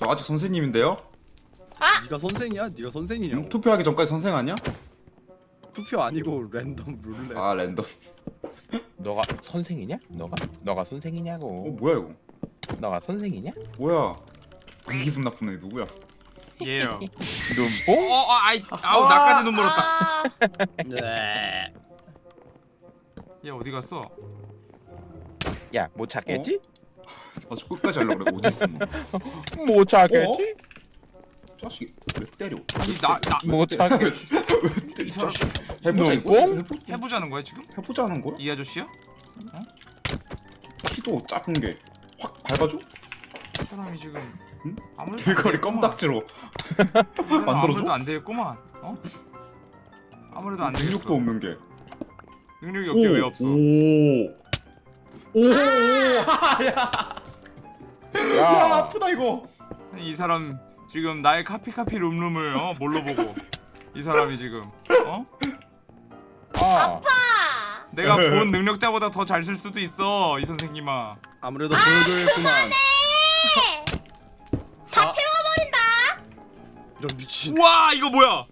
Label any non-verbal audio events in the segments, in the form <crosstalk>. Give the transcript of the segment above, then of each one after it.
저 아직 선생님인데요? 네가 선생이야? 네가 선생이냐고 음, 투표하기 전까지 선생 아니야? 투표 아니고 랜덤 룰렛 아 랜덤 <laughs> 너가 선생이냐? 너가? 너가 어 선생이냐고 뭐야 이거 너가 선생이냐? 뭐야 기분 나쁜 애 누구야 얘요. 눈뽕? 어, 어, 아이, 아우 나까지 눈 멀었다. 아, 네. 얘 어디 갔어? 야 못 찾겠지? 아주 끝까지 하려고 그래 어디 있어 너못 찾겠지? 자식이 왜 때려 나, 나못 찾겠지? 왜 때려 이 사람 자식 해보자 이거 뽕? 해보, 해보자 는 거야 지금? 해보자는 거야? 이 아저씨야? 키도 작은 게 확 밟아줘? 이 사람이 지금 응? 아무래도 길거리 안 되겠구만. 껌딱지로 만들어줘? 아무래도 안 되겠구만. 어? 아무래도 안 되겠어. 능력도 없는 게 능력이 없게 왜 없어? 오 오 <laughs> 야야 아프다 이거 이 사람 지금 나의 카피 카피 룸룸을 어 뭘로 보고 이 사람이 지금 어 아, 아. 내가 본 능력자보다 더 잘 쓸 수도 있어 이 선생님아. 아무래도 보여줘야겠구만 다 아. 태워버린다. 이런 미친 우와 이거 뭐야?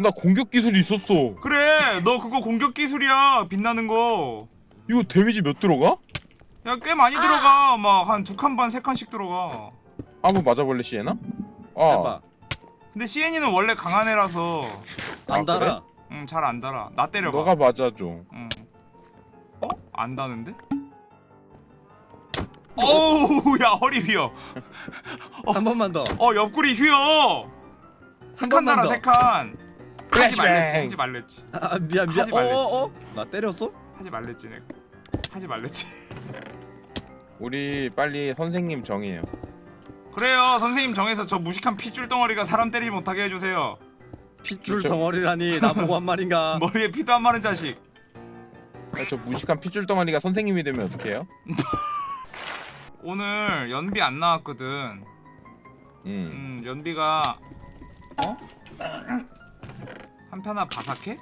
나 공격 기술이 있었어 그래 너 그거 공격 기술이야 빛나는 거. 이거 데미지 몇 들어가? 야 꽤 많이 아. 들어가 막 한 두 칸 반 세 칸씩 들어가. 한번 맞아볼래 시에나? 어 해봐 근데 CN이는 원래 강한 애라서 안 아, 달아 응잘 안 달아. 나 때려봐. 너가 맞아줘 응. 어? 안 다는데? 어우 야 허리 휘어. 한 번만 더 어 옆구리 휘어. 세한칸 번만 달아 더. 세 칸. 하지. 말랬지 하지 말랬지 아 미안 미안 하지 말랬지. 어어어? 나 때렸어? 하지 말랬지 내가. 하지 말랬지. <laughs> 우리 빨리 선생님 정해요 그래요 선생님 정해서 저 무식한 핏줄 덩어리가 사람 때리지 못하게 해주세요. 핏줄 그쵸. 덩어리라니 나보고 한 말인가 <laughs> 머리에 피도 안 마른 자식. 야, 저 무식한 핏줄 덩어리가 선생님이 되면 어떡해요? <laughs> 오늘 연비 안 나왔거든. 음 음 연비가 어? 한편아 바삭해?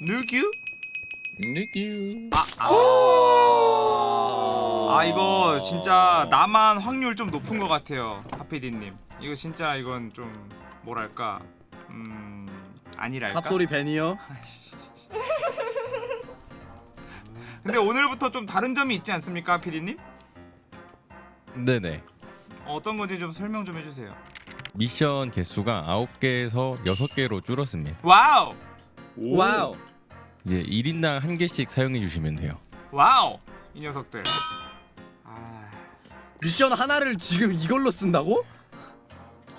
누규? 느끼 아, 아. 아, 아 이거 진짜 나만 확률 좀 높은 것 같아요 하피디님 이거 진짜 이건 좀 뭐랄까 음 아니랄까 삽소리 벤이요? <laughs> 근데 오늘부터 좀 다른 점이 있지 않습니까 하피디님? 네네. 어떤 건지 좀 설명 좀 해주세요 미션 개수가 9개에서 6개로 줄었습니다. wow wow 이제 1인당 한 개씩 사용해 주시면 돼요. wow 이 녀석들 아 미션 하나를 지금 이걸로 쓴다고?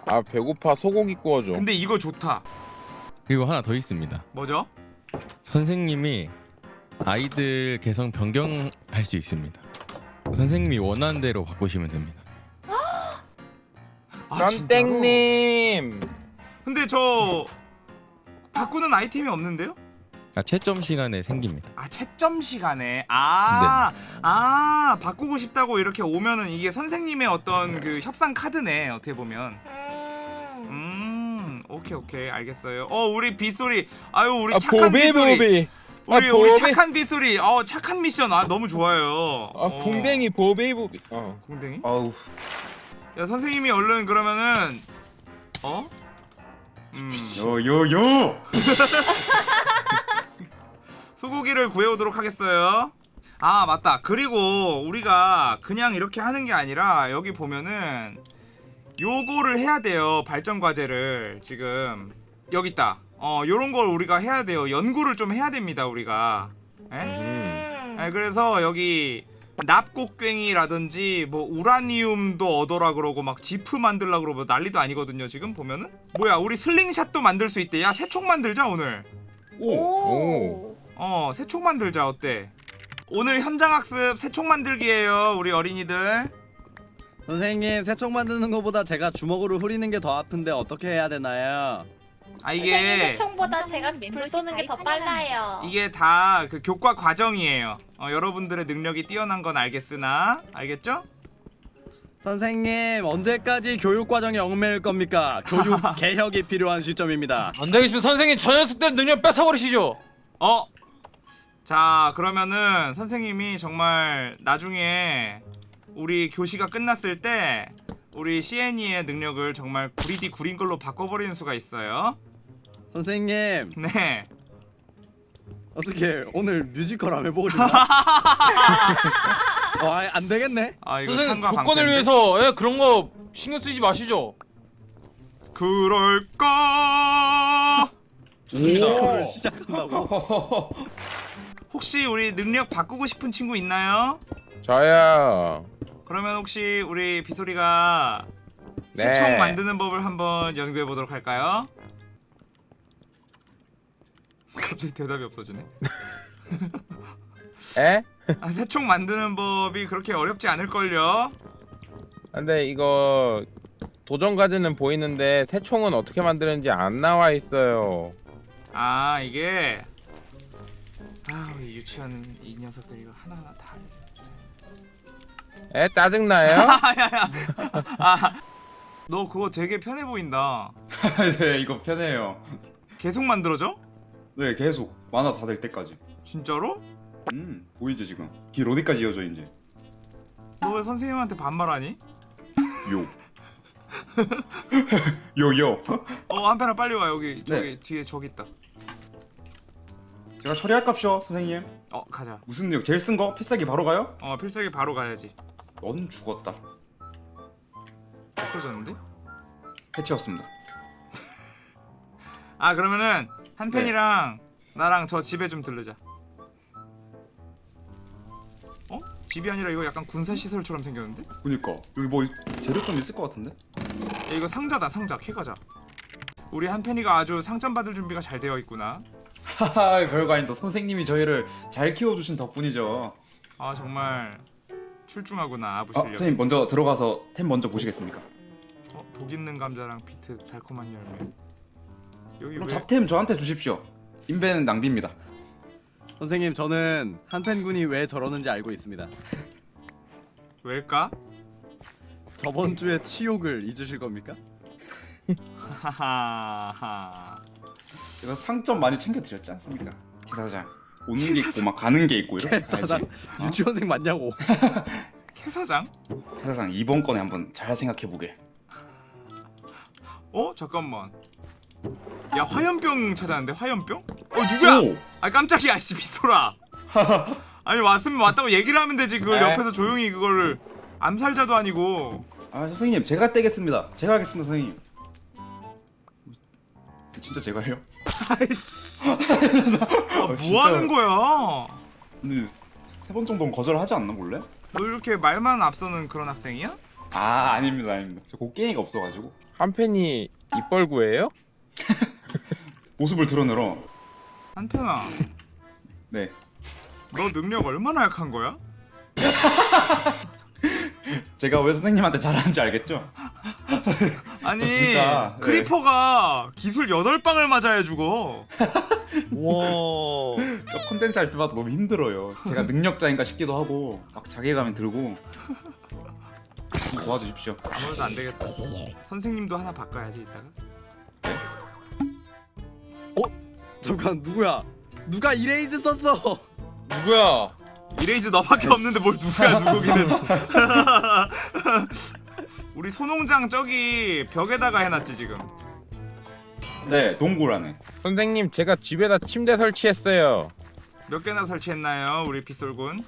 아 배고파 소고기 구워줘 근데 이거 좋다 그리고 하나 더 있습니다. 뭐죠? 선생님이 아이들 개성 변경할 수 있습니다. 선생님이 원하는 대로 바꾸시면 됩니다. 아 진짜로? 런땡님. 근데 저 바꾸는 아이템이 없는데요? 아, 채점 시간에 생깁니다. 아 채점 시간에? 아, 아 바꾸고 싶다고 이렇게 오면은 이게 선생님의 어떤 그 협상 카드네 어떻게 보면. 음. 음 오케이 오케이. 알겠어요. 어 우리 빗소리. 아유 우리 아 착한 보비 빗소리. 보비. 아 우리 우리 보비. 착한 빗소리. 어 착한 미션. 아 너무 좋아요. 아 어. 풍뎅이 보비 보비. 어. 공댕이? 아우 야 선생님이 얼른 그러면은 어? 음, 요요요 <laughs> 소고기를 구해오도록 하겠어요. 아 맞다. 그리고 우리가 그냥 이렇게 하는 게 아니라 여기 보면은 요거를 해야 돼요. 발전 과제를 지금 여기 있다. 어 요런 걸 우리가 해야 돼요. 연구를 좀 해야 됩니다. 우리가. 에? 음. 에, 그래서 여기 납곡괭이라든지 뭐 우라니움도 얻어라 그러고 막 지프 만들라 그러고 난리도 아니거든요. 지금 보면은 뭐야 우리 슬링샷도 만들 수 있대. 야 새총 만들자 오늘. 오. 어 새총 만들자 어때? 오늘 현장 학습 새총 만들기예요 우리 어린이들 선생님 새총 만드는 것보다 제가 주먹으로 후리는 게 더 아픈데 어떻게 해야 되나요? 아 이게 새총보다 제가 불 쏘는 게 더 빨라요. 이게 다 그 교과 과정이에요 어, 여러분들의 능력이 뛰어난 건 알겠으나 알겠죠? 선생님 언제까지 교육 과정에 얽매일 겁니까? 교육 <laughs> 개혁이 필요한 시점입니다. 안 되겠으면 선생님 저 녀석 때 능력 뺏어버리시죠. 어? 자 그러면은 선생님이 정말 나중에 우리 교시가 끝났을 때 우리 CNE의 능력을 정말 구리디 구린 걸로 바꿔버리는 수가 있어요 선생님 네 어떻게 오늘 뮤지컬 한번 해보고 싶나? <laughs> 어, 아이, 안 되겠네. 아 이거 선생님 참가 조건을 방패인데? 위해서 예, 그런 거 신경 쓰지 마시죠. 그럴까 뮤지컬을 시작한다고. 혹시 우리 능력 바꾸고 싶은 친구 있나요? 저요. 그러면 혹시 우리 비소리가 네. 새총 만드는 법을 한번 연구해 보도록 할까요? <laughs> 갑자기 대답이 없어지네. <laughs> 에? <laughs> 아, 새총 만드는 법이 그렇게 어렵지 않을 걸요. 근데 이거 도전 과제는 보이는데 새 총은 어떻게 만드는지 안 나와 있어요. 아 이게 아 우리 유치원 이 녀석들 이거 하나하나 다. 에 짜증나요? <laughs> 너 그거 되게 편해 보인다. <laughs> 네 이거 편해요. 계속 만들어져? 네 계속 만화 다 될 때까지. 진짜로? 음 보이죠 지금 길 어디까지 이어져 이제. 너 왜 선생님한테 반말하니? 요. <laughs> 요요. 어 한편아 빨리 와 여기 저기 네. 뒤에 저기 있다. 제가 처리할 값이요 선생님. 어 가자. 무슨 력 제일 쓴 거? 필살기 바로 가요? 어 필살기 바로 가야지. 넌 죽었다. 없어졌는데? 해치웠습니다. <laughs> 아 그러면은 한편이랑 나랑 저 집에 좀 들르자. 어? 집이 아니라 이거 약간 군사 시설처럼 생겼는데? 그니까 여기 뭐 재료 좀 있을 것 같은데? 야, 이거 상자다 상자 캐가자. 우리 한편이가 아주 상점 받을 준비가 잘 되어 있구나. 하하 별거 아니다. 선생님이 저희를 잘 키워주신 덕분이죠. 아 정말 출중하구나 아부 아, 실력. 선생님 먼저 들어가서 템 먼저 보시겠습니까? 어, 독 있는 감자랑 비트 달콤한 열매. 여기 그럼 왜? 잡템 저한테 주십시오. 인벤은 낭비입니다. 선생님 저는 한펜군이 왜 저러는지 알고 있습니다. 왜일까? 저번 주에 치욕을 잊으실 겁니까? 하하하. 제가 상점 많이 챙겨드렸지 않습니까? 기사장 오는 게 있고 막 가는 게 있고 이렇게 사장 가야지. <laughs> 유치원생 맞냐고. <laughs> 캐사장? 기사장 이번 건에 한번 잘 생각해 보게. 어 잠깐만. 야 화염병 찾았는데 화염병? 어 누구야? 오! 아 깜짝이야 씨 비토라. <laughs> 아니 왔으면 왔다고 얘기를 하면 되지 그걸 에? 옆에서 조용히 그거를 암살자도 아니고. 아 선생님 제가 떼겠습니다. 제가 하겠습니다 선생님. 진짜 제가요? 아이씨. <laughs> 아, 뭐. 하는 거야? 근데 세 번 정도는 거절하지 않나 몰래? 너 이렇게 말만 앞서는 그런 학생이야? 아 아닙니다 아닙니다. 저 곡괭이가 없어가지고 한 팬이 입벌구예요? <laughs> 모습을 드러내러. 한편아, <laughs> 네. 너 능력 얼마나 약한 거야? 제가 왜 선생님한테 잘하는지 알겠죠? 아니 저 진짜, 네. creeper가 기술 8방을 맞아야 죽어 <laughs> 와. 저 컨텐츠 할 때마다 너무 힘들어요. 제가 능력자인가 싶기도 하고 막 자괴감이 들고 좀 도와주십시오. 아무래도 안 되겠다 선생님도 하나 바꿔야지 이따가 잠깐 누구야? 누가 이레이즈 썼어? 누구야? 이레이즈 너밖에 없는데 뭘 누구야 <laughs> 누구기는 <laughs> 우리 소농장 저기 벽에다가 해놨지 지금 네, 농구라네. 선생님 제가 집에다 침대 설치했어요. 몇 개나 설치했나요 우리 빗솔군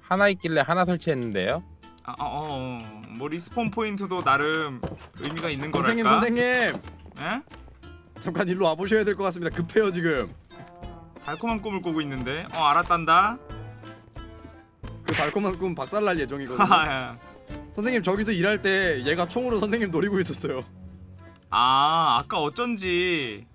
하나 있길래 하나 설치했는데요. 아, 어, 어, 어. 뭐 respawn 포인트도 나름 의미가 있는 선생님 거랄까 선생님 에? 잠깐 일로 와보셔야 될 것 같습니다. 급해요 지금. 달콤한 꿈을 꾸고 있는데 어 알았단다 그 달콤한 꿈 박살날 예정이거든요. <laughs> 선생님 저기서 일할 때 얘가 총으로 선생님 노리고 있었어요. 아 아까 어쩐지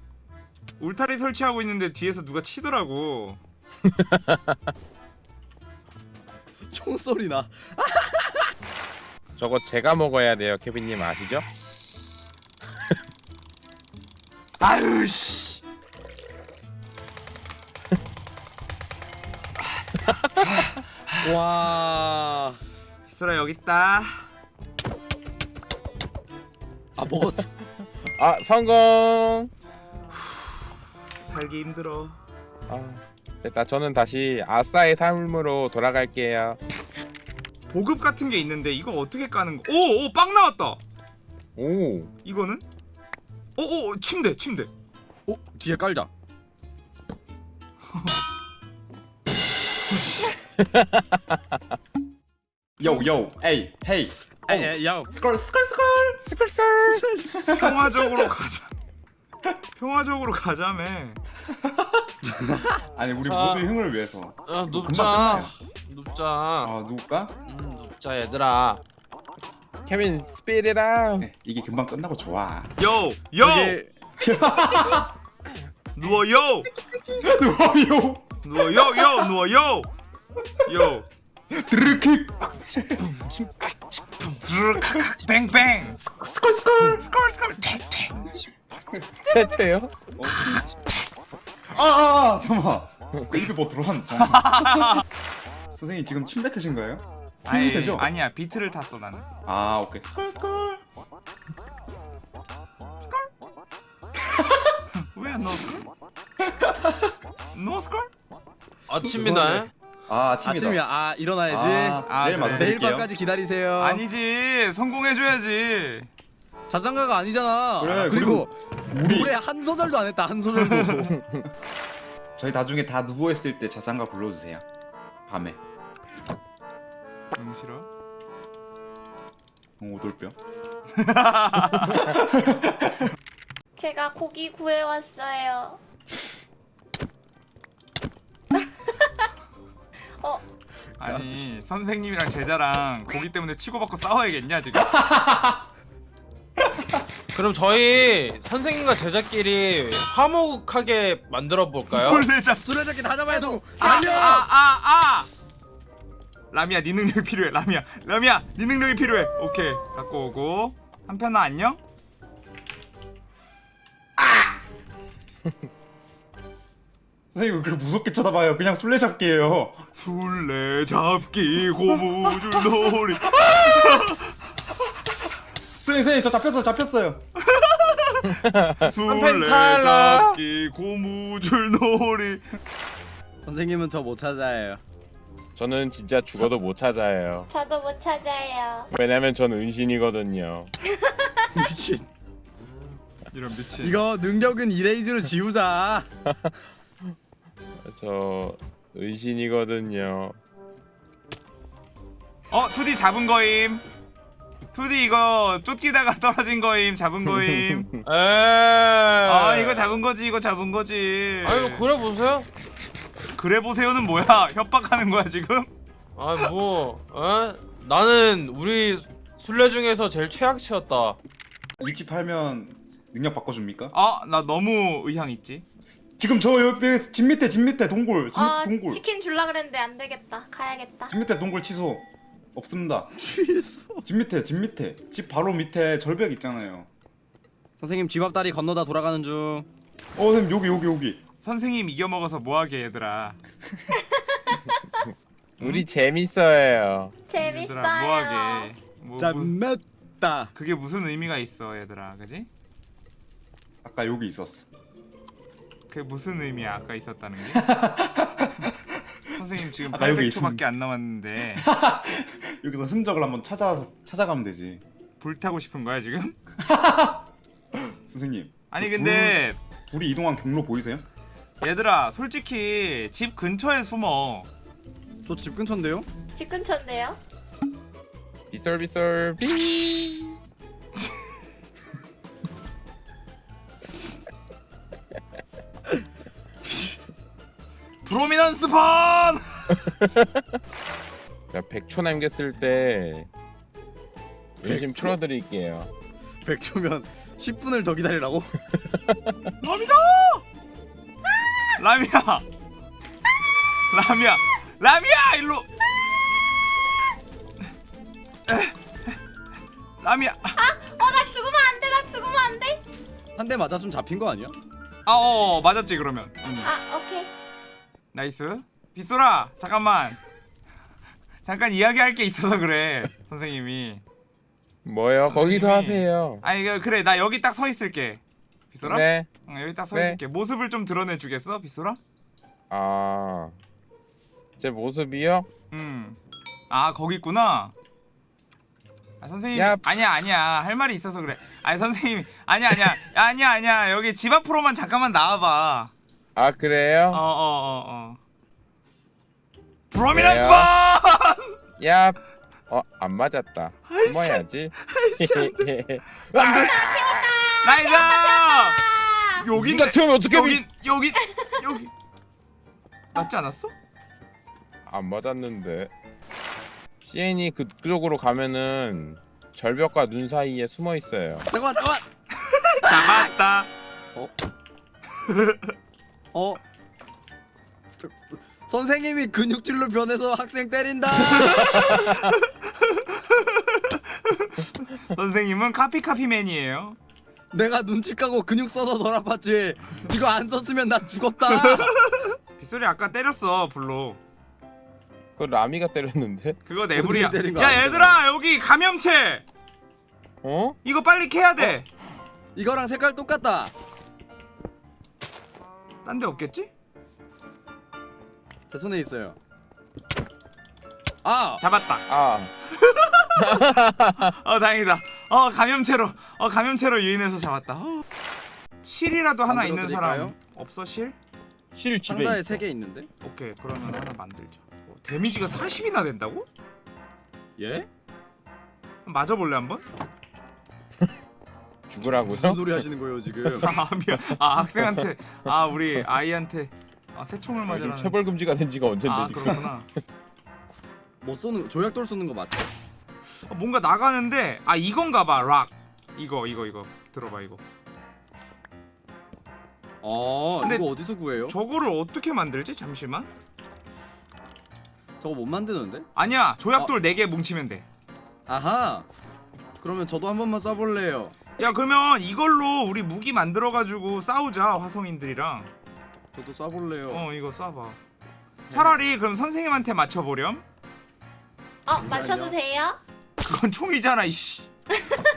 울타리 설치하고 있는데 뒤에서 누가 치더라고 <laughs> 총소리 나. <laughs> 저거 제가 먹어야 돼요, 케빈님 아시죠? <laughs> 아유 씨 와. 비스라 여기 있다 아 먹었어. 아 성공. 살기 힘들어 아 됐다. 저는 다시 아싸의 삶으로 돌아갈게요. 보급 같은 게 있는데 이거 어떻게 까는 거? 오, 오, 빵 나왔다. 오. 이거는? 오, 오, 침대, 침대. 어 뒤에 깔자. <laughs> <laughs> yo yo ay hey ay 야 skrr skrr skrr 평화적으로 가자. 평화적으로 가자며. <laughs> 아니 우리 자. 모두의 흥을 위해서. 야 금방 눕자. 눕자. 아 누굴까? 음 눕자 얘들아. 케빈 스피릿아. 네, 이게 금방 끝나고 좋아. yo, yo, 여기 누워 요, 누워요 누워 요, 요, 누워 요, 요. 드르킥 드르크크 뱅뱅. 스컬 스컬 스컬 스컬 탱탱. 세트요? 아아 아, 잠깐만 입에 뭐 잠깐만 <laughs> 선생님 지금 침 뱉으신가요? 아이, 핑세죠? 아니야 비트를 탔어 나는. 아 오케이 스컬 스컬 <laughs> 왜안 넣었어? 걸? 아침이다 아 아침이다 아침이야. 아 일어나야지. 아, 아, 내일 그래. 내일 밤까지 기다리세요. 아니지 성공해줘야지. 자장가가 아니잖아. 그래, 그리고 우리 노래 한 소절도 안 했다. 한 소절도. <laughs> 저희 나중에 다 누워 있을 때 자장가 불러주세요 밤에 음 싫어. 어, 오돌뼈 <laughs> 제가 고기 구해왔어요. 아니 선생님이랑 제자랑 고기 때문에 치고받고 싸워야겠냐 지금? <laughs> 그럼 저희 선생님과 제자끼리 화목하게 만들어 볼까요? 솔레잡. 술래잡기 다잡아야 성공. 아아아 달려. 아, 아. 라미야 네 능력이 필요해 라미야 라미야 네 능력이 필요해 오케이 갖고 오고 한편아 안녕? 선생님 왜 그렇게 무섭게 쳐다봐요 그냥 술래잡기예요 술래잡기 고무줄 <laughs> 놀이 선생님 선생님 저 잡혔어요 잡혔어요 <laughs> 술래잡기 고무줄 놀이 선생님은 저 못 찾아요. 저는 진짜 죽어도 못 찾아요. 저도 못 찾아요. 왜냐면 전 은신이거든요. <laughs> 미친. 이런 미친 이거 능력은 이레이즈로 지우자. 저 은신이거든요. 어 2D 잡은 거임 2D 이거 쫓기다가 <laughs> 떨어진 거임 잡은 거임 <laughs> 에. 아 이거 잡은 거지 이거 잡은 거지 뭐 그래 보세요. 그래 보세요는 뭐야 <laughs> 협박하는 거야 지금 아뭐 어? 나는 우리 술래 중에서 제일 최악치였다. 위치 팔면 능력 바꿔줍니까? 아나 너무 의향 있지 지금 저 옆에 집 밑에 집 밑에 동굴 집 밑에 아, 동굴 치킨 줄라 그랬는데 안 되겠다. 가야겠다. 집 밑에 동굴 취소 없습니다 취소. 집 밑에 집 밑에 집 바로 밑에 절벽 있잖아요 선생님 집 앞 다리 건너다 돌아가는 중. 어 선생님 여기 여기 여기 선생님 이겨 먹어서 뭐하게 얘들아 <laughs> 우리 재밌어요. 재밌어요. 얘들아 뭐하게 뭐, 무, 짠mes다. 그게 무슨 의미가 있어 얘들아 그지? 아까 여기 있었어 그게 무슨 의미야 아까 있었다는 게? <laughs> 선생님 지금 아까 여기 800초밖에 안 남았는데 <laughs> 여기서 흔적을 한번 찾아서 찾아가면 되지 불타고 싶은 거야 지금? <laughs> 선생님 아니 근데 둘이 이동한 경로 보이세요? 얘들아 솔직히 집 근처에 숨어 저 집 근처인데요? 집 근처인데요? 비썰비썰 비. 프로미넌스 번! <laughs> 자, 100초 남겼을 때 열심 틀어드릴게요. 100초면 10분을 더 기다리라고? 라미다! 라미야! 라미야! 라미야! 일로! 라미야! 어, 나 죽으면 안 돼. 나 죽으면 안 돼. 한 대 맞았으면 잡힌 거 아니야? 아, 어, 맞았지 그러면. 음. 아, 오케이. nice. 빗솔아, 잠깐만. <laughs> 잠깐 이야기할 게 있어서 그래, 선생님이. 뭐요? 거기서 하세요. 아니 그- 그래, 나 여기 딱 서 있을게. 빗소라? 네. 응, 여기 딱서 네. 있을게. 모습을 좀 드러내 주겠어, 빗소라? 아, 제 모습이요? 음아 거기 있구나 아 선생님 야. 아니야 아니야 할 말이 있어서 그래 아니 선생님 아니야 아니야 아니야 아니야 여기 집 앞으로만 잠깐만 나와봐 아 그래요? 어어 어 어 프로미넌스? 번 야, 어 안 맞았다. 숨어야지. nice 여기 네가 튀면 어떻게 여기 여기 여기 맞지 않았어? 안 맞았는데. CN이 그, 그쪽으로 가면은 절벽과 눈 사이에 숨어 있어요. 잠깐만 잠깐만. <laughs> 잡았다 어? <laughs> 저- 선생님이 근육질로 변해서 학생 때린다. <laughs> 선생님은 카피 카피맨이에요 내가 눈치 까고 근육 써서 널 아팠지. 이거 안 썼으면 나 죽었다. <laughs> 빗소리 아까 때렸어 불로 그 라미가 때렸는데? 그거 내불이야 때린 거 야. 얘들아 여기 감염체 어? 이거 빨리 캐야 돼 이거랑 색깔 똑같다. 딴 데 없겠지? 제 손에 있어요. 아, 잡았다 아, <laughs> 어 다행이다 어 감염체로 어 감염체로 유인해서 잡았다 어. 실이라도 하나 있는 드릴까요? 사람 없어 실? 실 집에 상자에 있어. 세개 있는데? 오케이 그러면 하나 만들자 어, 데미지가 40이나 된다고? 예? 맞아볼래 한번? 죽으라고요? 무슨 소리 하시는 거예요 지금? <laughs> 아 미안 아 학생한테 아 우리 아이한테 아 새총을 요즘 맞으라는 체벌 금지가 된 지가 언젠데 아 지금. 그렇구나 <laughs> 뭐 쏘는 조약돌 쏘는 거 맞죠? 어, 뭔가 나가는데 아 이건가 봐 락 이거 이거 이거 들어봐 이거 아, 근데 이거 어디서 구해요? 저거를 어떻게 만들지? 잠시만 저거 못 만드는데? 아니야 조약돌 4개 뭉치면 돼야 아하. 그러면 저도 한 번만 쏴볼래요. 그러면 이걸로 우리 무기 만들어가지고 싸우자 화성인들이랑 저도 쏴볼래요. 어 이거 쏴봐 차라리 그럼 선생님한테 맞춰보렴 어 맞춰도 돼요? 그건 총이잖아 이씨 <laughs>